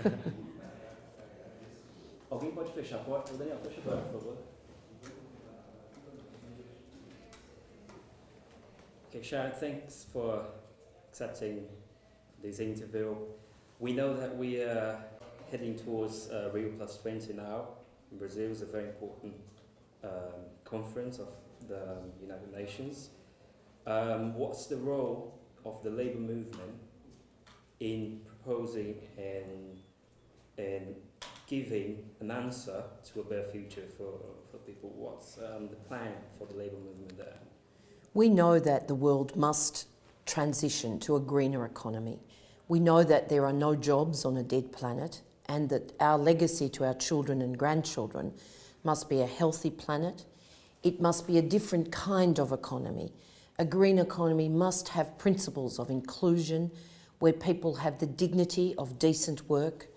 Alguém pode fechar a porta? Daniel, fecha a porta, por favor. Okay, Sharan, thanks for accepting this interview. We know that we are heading towards uh, Rio Plus 20 now. Brazil is a very important um, conference of the United Nations. Um, what's the role of the labour movement in proposing and, and giving an answer to a better future for, for people? What's um, the plan for the labour movement there? We know that the world must transition to a greener economy. We know that there are no jobs on a dead planet and that our legacy to our children and grandchildren must be a healthy planet. It must be a different kind of economy. A green economy must have principles of inclusion, where people have the dignity of decent work,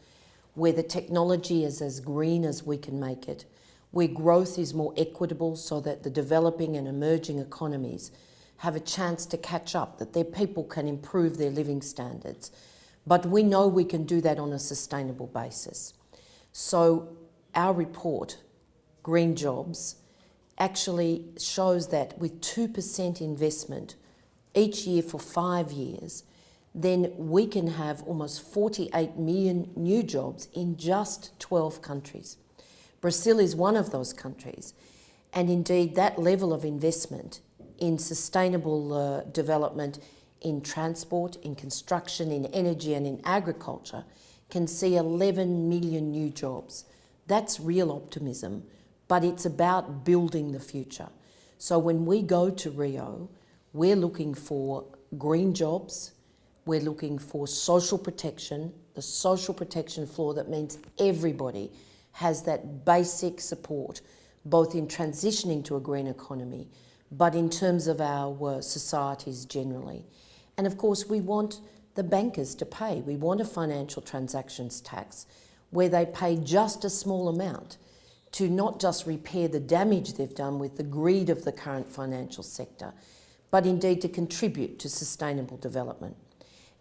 where the technology is as green as we can make it, where growth is more equitable so that the developing and emerging economies have a chance to catch up, that their people can improve their living standards. But we know we can do that on a sustainable basis. So our report, Green Jobs, actually shows that with 2% investment each year for five years, then we can have almost 48 million new jobs in just 12 countries. Brazil is one of those countries. And indeed, that level of investment in sustainable uh, development in transport, in construction, in energy and in agriculture can see 11 million new jobs. That's real optimism, but it's about building the future. So when we go to Rio, we're looking for green jobs, we're looking for social protection, the social protection floor that means everybody has that basic support, both in transitioning to a green economy, but in terms of our uh, societies generally. And of course, we want the bankers to pay. We want a financial transactions tax where they pay just a small amount to not just repair the damage they've done with the greed of the current financial sector, but indeed to contribute to sustainable development.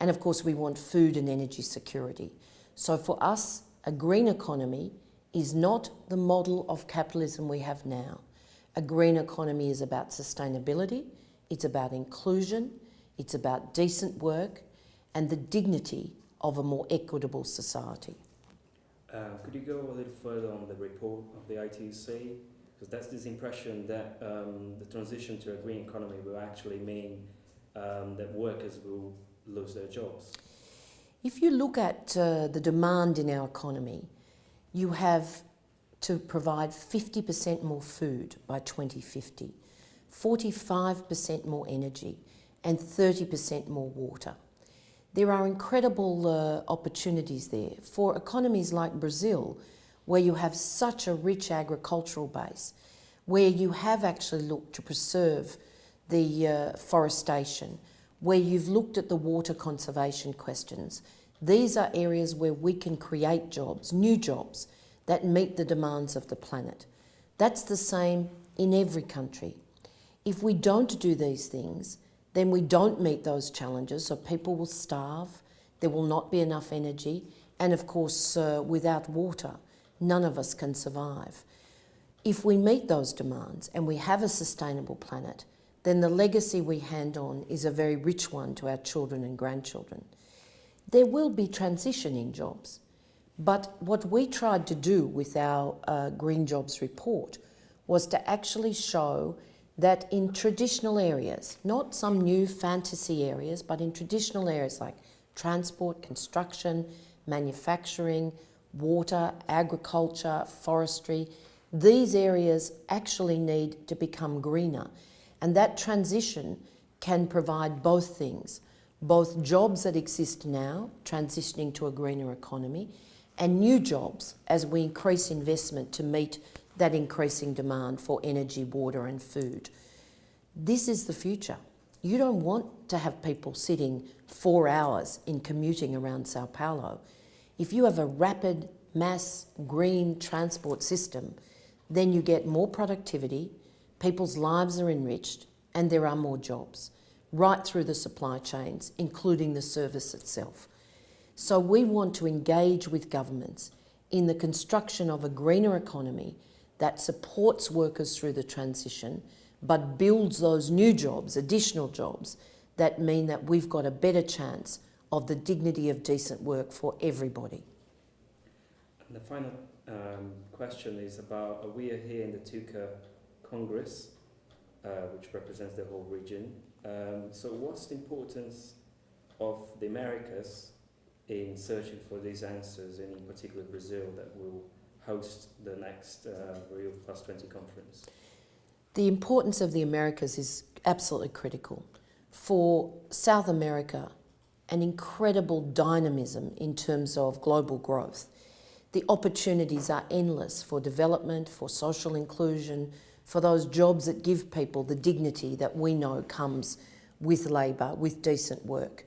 And of course, we want food and energy security. So for us, a green economy is not the model of capitalism we have now. A green economy is about sustainability, it's about inclusion, it's about decent work and the dignity of a more equitable society. Uh, could you go a little further on the report of the ITUC? Because that's this impression that um, the transition to a green economy will actually mean um, that workers will lose their jobs. If you look at uh, the demand in our economy, you have to provide 50% more food by 2050, 45% more energy, and 30% more water. There are incredible uh, opportunities there for economies like Brazil, where you have such a rich agricultural base, where you have actually looked to preserve the uh, forestation, where you've looked at the water conservation questions. These are areas where we can create jobs, new jobs, that meet the demands of the planet. That's the same in every country. If we don't do these things, then we don't meet those challenges, so people will starve, there will not be enough energy, and of course, uh, without water, none of us can survive. If we meet those demands and we have a sustainable planet, then the legacy we hand on is a very rich one to our children and grandchildren. There will be transition in jobs, but what we tried to do with our uh, Green Jobs report was to actually show that in traditional areas, not some new fantasy areas, but in traditional areas like transport, construction, manufacturing, water, agriculture, forestry, these areas actually need to become greener. And that transition can provide both things, both jobs that exist now, transitioning to a greener economy, and new jobs as we increase investment to meet that increasing demand for energy, water and food. This is the future. You don't want to have people sitting four hours in commuting around Sao Paulo. If you have a rapid mass green transport system, then you get more productivity, people's lives are enriched, and there are more jobs, right through the supply chains, including the service itself. So we want to engage with governments in the construction of a greener economy that supports workers through the transition but builds those new jobs, additional jobs, that mean that we've got a better chance of the dignity of decent work for everybody. And the final um, question is about uh, we are here in the TUCA Congress, uh, which represents the whole region. Um, so, what's the importance of the Americas in searching for these answers, and in particular Brazil, that will host the next uh, Rio Plus 20 conference? The importance of the Americas is absolutely critical. For South America, an incredible dynamism in terms of global growth. The opportunities are endless for development, for social inclusion, for those jobs that give people the dignity that we know comes with labour, with decent work.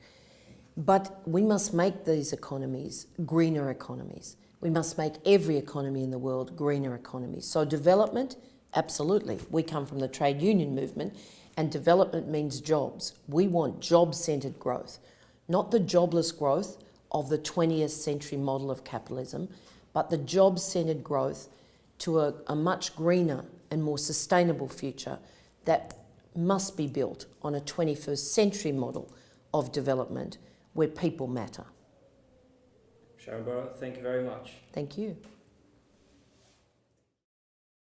But we must make these economies greener economies. We must make every economy in the world greener economies. So development, absolutely. We come from the trade union movement and development means jobs. We want job-centred growth, not the jobless growth of the 20th century model of capitalism, but the job-centred growth to a, a much greener and more sustainable future that must be built on a 21st century model of development where people matter. Sharan Burrow, thank you very much. Thank you.